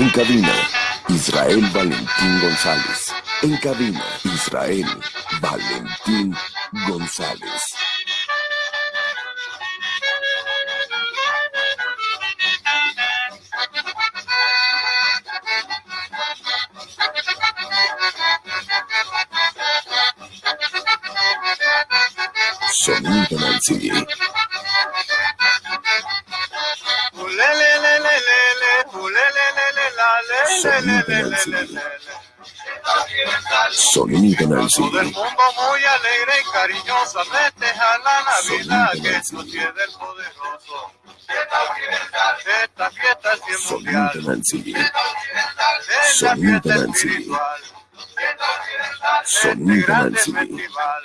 En cabina, Israel Valentín González. En cabina, Israel Valentín González. Sonido Nancy. Sonido. Sonido Nancy. Todo el mundo muy alegre y cariñoso festeja la Navidad que nos tiene el poderoso. Esta fiesta es bien Sonido mundial, Nancy. Sonido fiesta Nancy. espiritual. Sonido Este Nancy. festival.